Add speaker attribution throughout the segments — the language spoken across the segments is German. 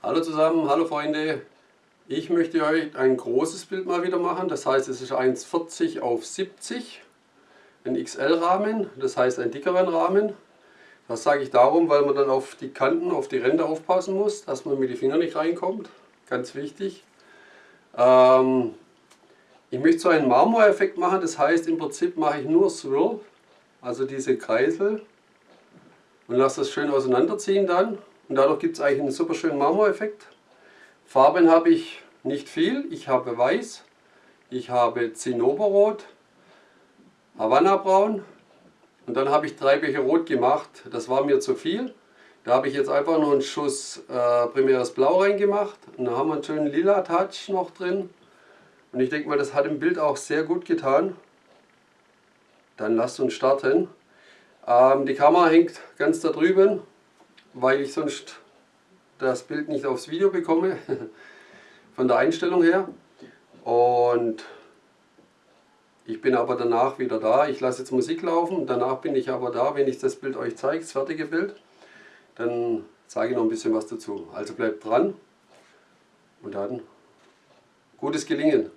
Speaker 1: Hallo zusammen, hallo Freunde. Ich möchte euch ein großes Bild mal wieder machen. Das heißt, es ist 1,40 auf 70. Ein XL-Rahmen, das heißt einen dickeren Rahmen. Das sage ich darum, weil man dann auf die Kanten, auf die Ränder aufpassen muss, dass man mit den Fingern nicht reinkommt. Ganz wichtig. Ähm, ich möchte so einen Marmoreffekt machen, das heißt im Prinzip mache ich nur Swirl, also diese Kreisel und lasse das schön auseinanderziehen dann. Und dadurch gibt es eigentlich einen super schönen Marmoreffekt. Farben habe ich nicht viel. Ich habe Weiß, ich habe Zinnoberrot, Havanna Braun und dann habe ich drei Becher Rot gemacht. Das war mir zu viel. Da habe ich jetzt einfach noch einen Schuss äh, primäres Blau reingemacht. Und dann haben wir einen schönen lila Touch noch drin. Und ich denke mal, das hat im Bild auch sehr gut getan. Dann lasst uns starten. Ähm, die Kamera hängt ganz da drüben, weil ich sonst das Bild nicht aufs Video bekomme, von der Einstellung her. Und ich bin aber danach wieder da. Ich lasse jetzt Musik laufen, danach bin ich aber da, wenn ich das Bild euch zeige, das fertige Bild. Dann zeige ich noch ein bisschen was dazu. Also bleibt dran und dann gutes Gelingen.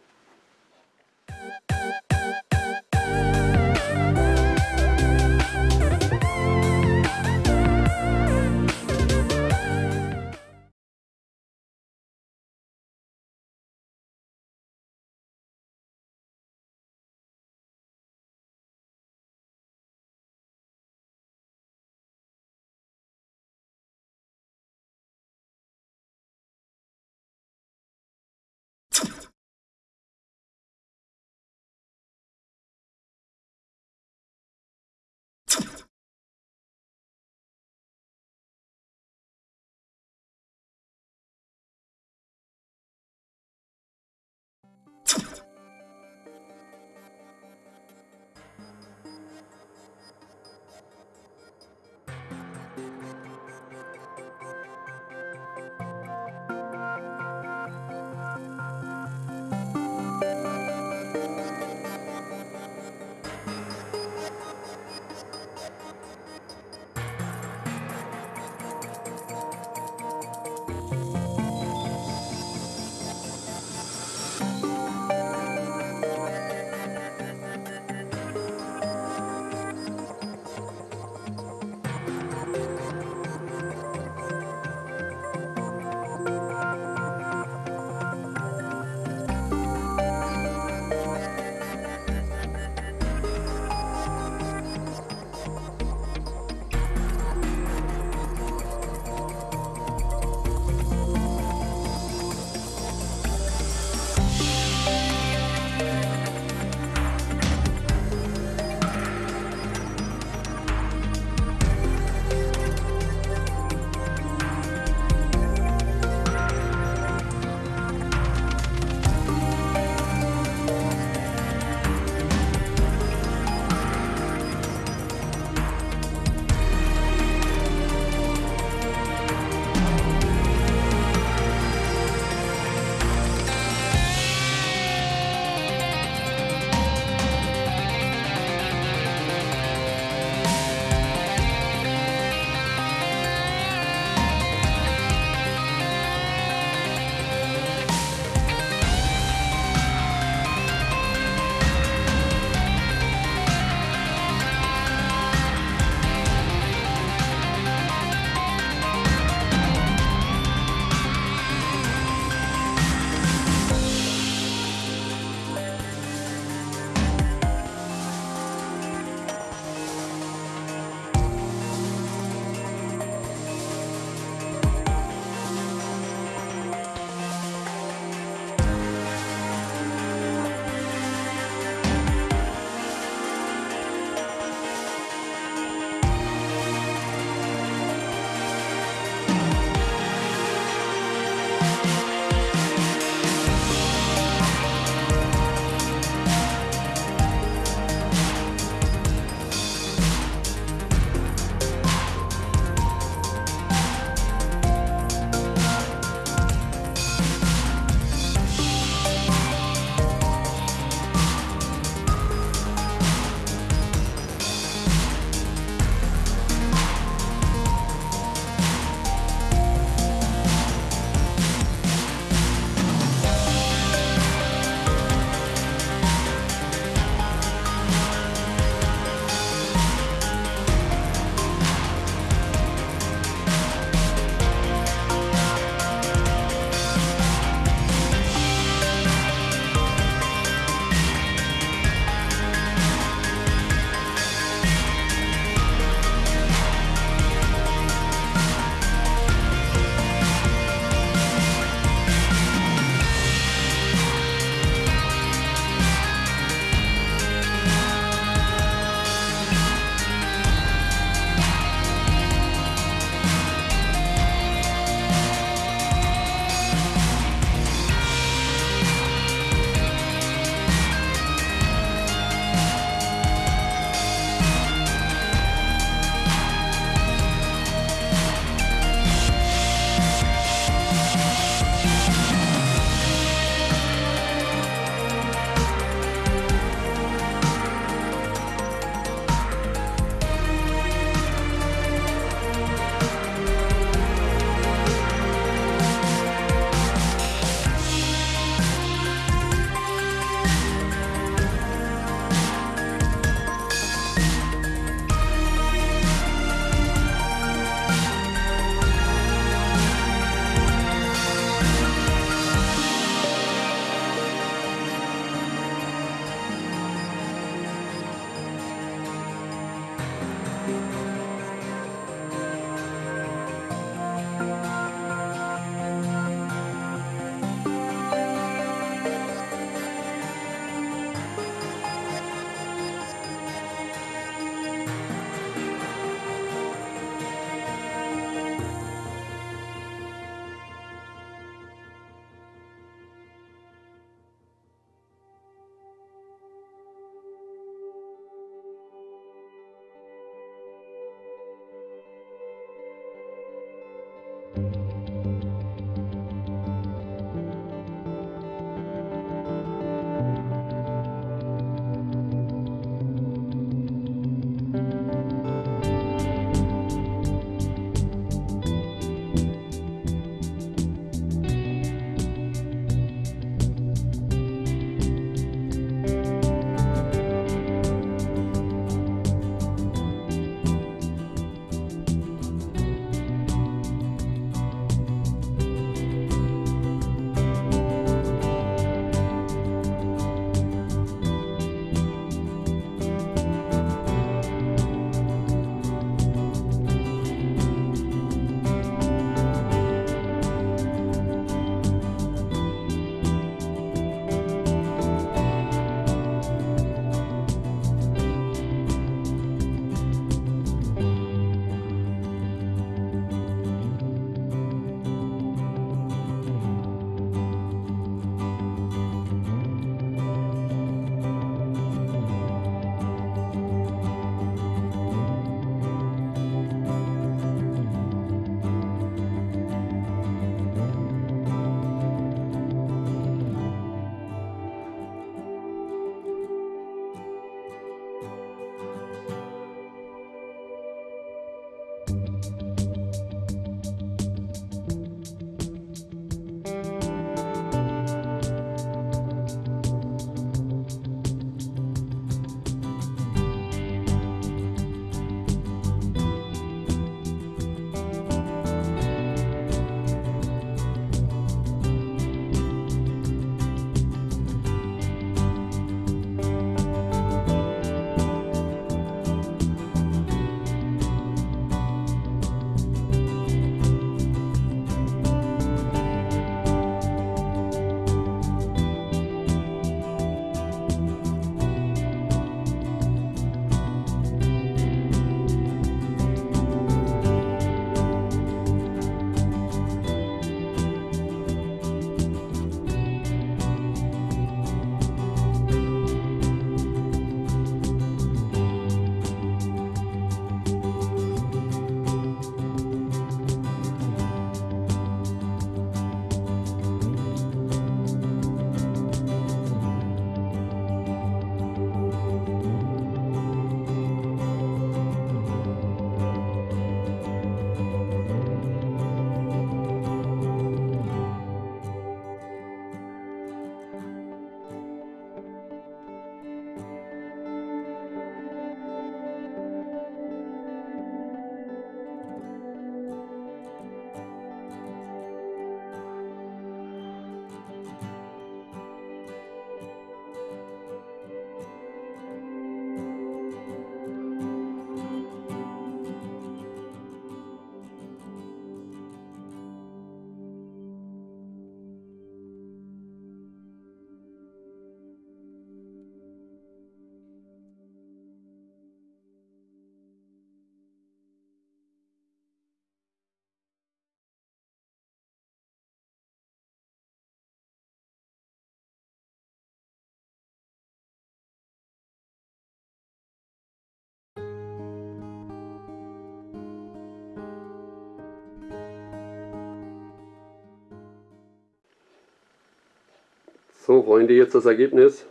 Speaker 1: So Freunde, jetzt das Ergebnis.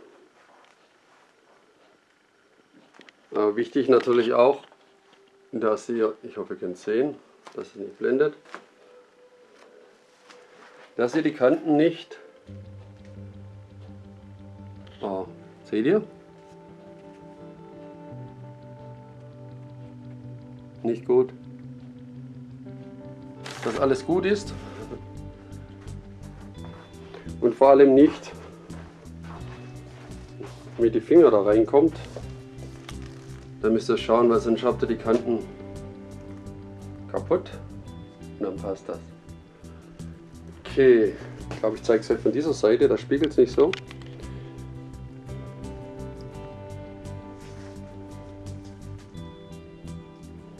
Speaker 1: Äh, wichtig natürlich auch, dass ihr, ich hoffe ihr könnt sehen, dass es nicht blendet, dass ihr die Kanten nicht, oh, seht ihr? Nicht gut. Dass alles gut ist und vor allem nicht mit die Finger da reinkommt. Dann müsst ihr schauen, weil sonst habt ihr die Kanten kaputt und dann passt das. Okay, ich glaube ich zeige es euch von dieser Seite, da spiegelt es nicht so.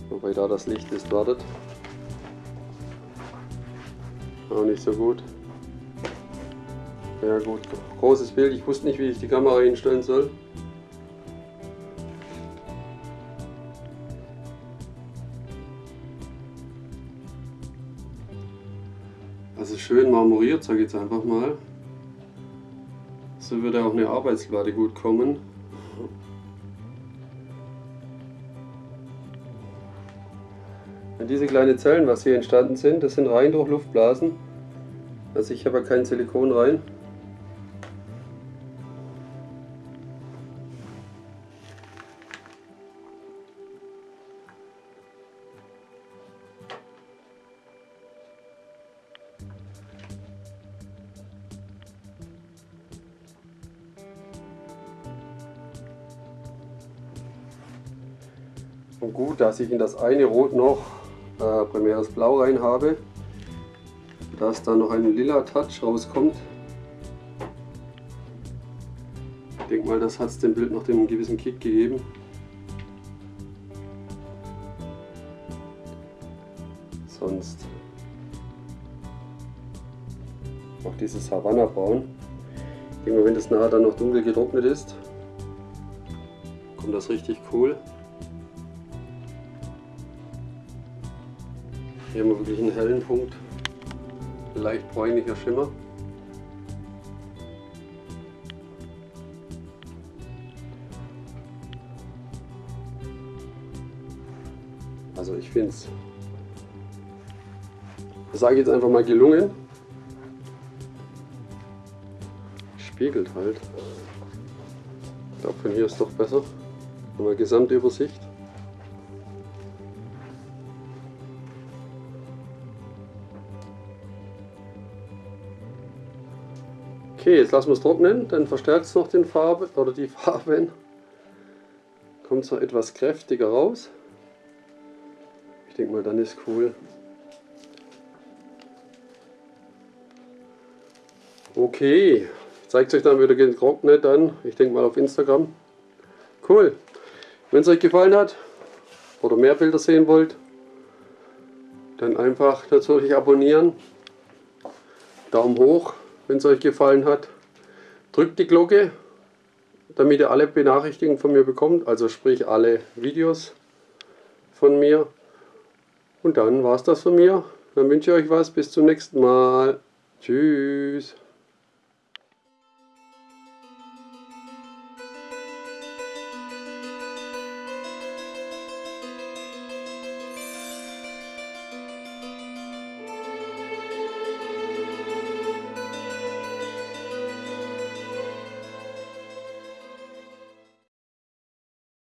Speaker 1: Wobei da das Licht ist, wartet. Auch nicht so gut. Ja gut, großes Bild. Ich wusste nicht, wie ich die Kamera hinstellen soll. Also schön marmoriert, sage ich jetzt einfach mal. So würde auch eine Arbeitsplatte gut kommen. diese kleinen Zellen, was hier entstanden sind, das sind rein durch Luftblasen. Also ich habe ja kein Silikon rein. Und gut, dass ich in das eine Rot noch äh, Primäres Blau rein habe, dass da noch ein lila Touch rauskommt. Ich denke mal, das hat es dem Bild noch den gewissen Kick gegeben. Sonst auch dieses Havanna Braun. Ich denke mal, wenn das nachher dann noch dunkel getrocknet ist, kommt das richtig cool. Hier haben wir wirklich einen hellen Punkt, leicht bräunlicher Schimmer. Also ich finde es, sage ich jetzt einfach mal gelungen. Spiegelt halt. Ich glaube von hier ist doch besser. Haben wir Gesamtübersicht. Okay, jetzt lassen wir es trocknen, dann verstärkt es noch den Farbe oder die Farben. Kommt es noch etwas kräftiger raus. Ich denke mal, dann ist cool. Okay, es euch dann wieder getrocknet dann. Ich denke mal auf Instagram. Cool. Wenn es euch gefallen hat oder mehr Bilder sehen wollt, dann einfach natürlich abonnieren. Daumen hoch wenn es euch gefallen hat. Drückt die Glocke, damit ihr alle Benachrichtigungen von mir bekommt, also sprich alle Videos von mir. Und dann war es das von mir. Dann wünsche ich euch was. Bis zum nächsten Mal. Tschüss.